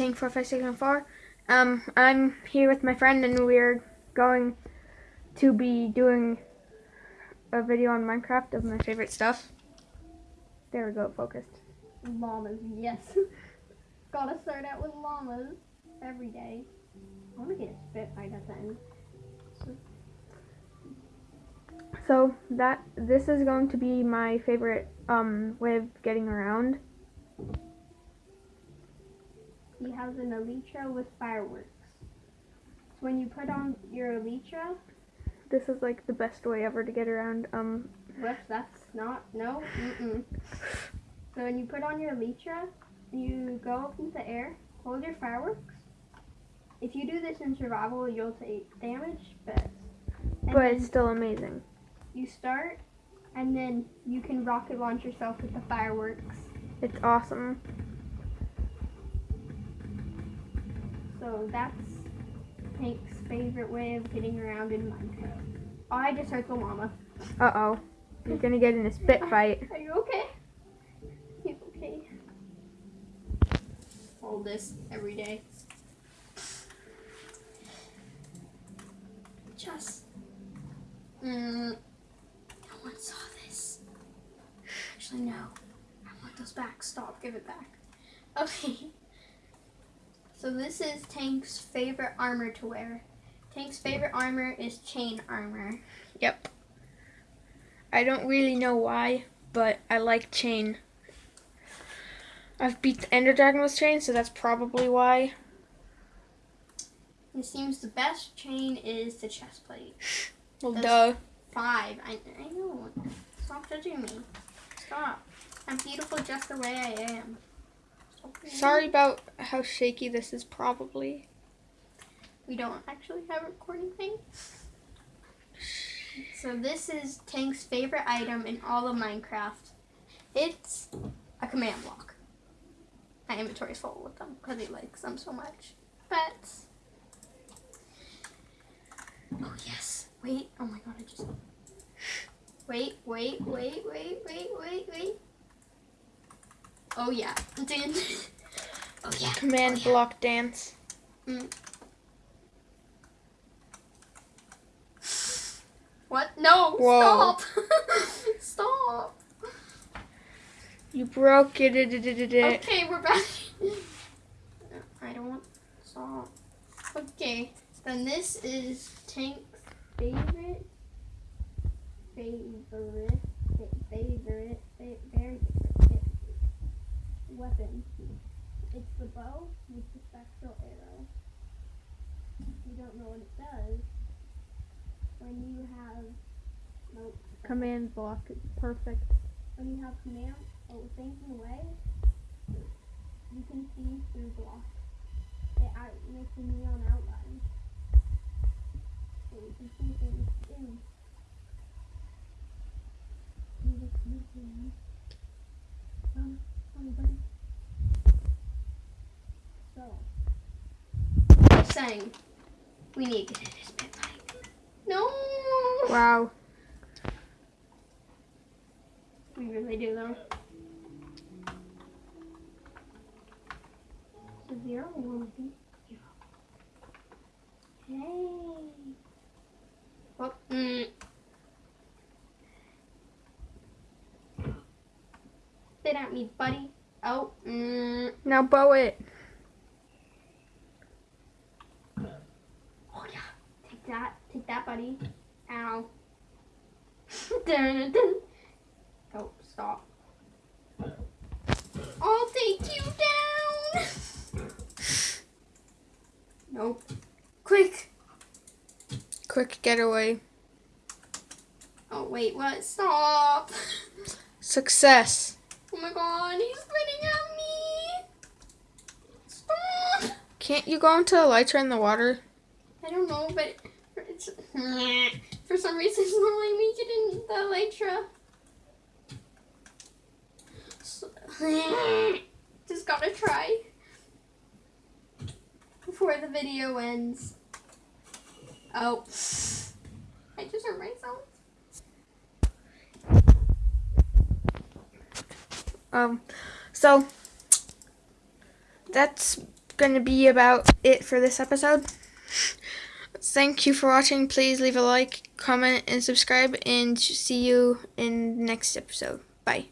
Tank four five six one four. Um, I'm here with my friend, and we're going to be doing a video on Minecraft of my favorite stuff. There we go, focused. Llamas, yes. Gotta start out with llamas every day. I want to get a spit right at the end. So that this is going to be my favorite um, way of getting around. He has an elytra with fireworks. So when you put on your elytra, This is like the best way ever to get around. Um, whoops, that's not, no, mm-mm. So when you put on your elytra, you go up into the air, hold your fireworks. If you do this in survival, you'll take damage, but, but it's still amazing. you start, and then you can rocket launch yourself with the fireworks. It's awesome. So that's Hank's favorite way of getting around in Minecraft. I just heard the llama. Uh oh, you're gonna get in a spit fight. Are you okay? He's okay. Hold this every day. Just. Mm, no one saw this. Actually, no. I want those back. Stop. Give it back. Okay. So this is Tank's favorite armor to wear. Tank's favorite armor is chain armor. Yep. I don't really know why, but I like chain. I've beat the Ender Dragon with chain, so that's probably why. It seems the best chain is the chest plate. Well, duh. Five. I, I know. Stop judging me. Stop. I'm beautiful just the way I am. Sorry about how shaky this is, probably. We don't actually have a recording thing. So this is Tank's favorite item in all of Minecraft. It's a command block. My inventory's full with them because he likes them so much. But oh yes, wait. Oh my god, I just wait, wait, wait, wait, wait, wait, wait. Oh yeah, Dun. Oh yeah. Command oh, yeah. block dance. Mm. What? No! Whoa. Stop! Stop! You broke it. Okay, we're back. I don't want stop. Okay, then this is Tank's favorite, favorite, favorite, It's the bow with the spectral arrow. If you don't know what it does, when you have nope, Command block. It's perfect. when you have command oh thinking away, you can see through block. It out makes a neon outline. So you can see things in. You just. Um, um, buddy. So saying we need to get in this bit like No Wow. We really do though. So zero one zero. Hey. Oh, mm. Spit at me, buddy. Oh, mm. Now bow it. Oh yeah. Take that. Buddy. Ow. Oh, stop. I'll take you down. nope. Quick. Quick getaway. Oh wait, what? Stop. Success. Oh my god, he's spitting at me. Stop. Can't you go into Elytra in the water? I don't know, but for some reason not letting me get in the elytra. Just gotta try before the video ends. Oh, I just hurt myself. Um, so that's going to be about it for this episode. Thank you for watching. Please leave a like, comment, and subscribe, and see you in next episode. Bye.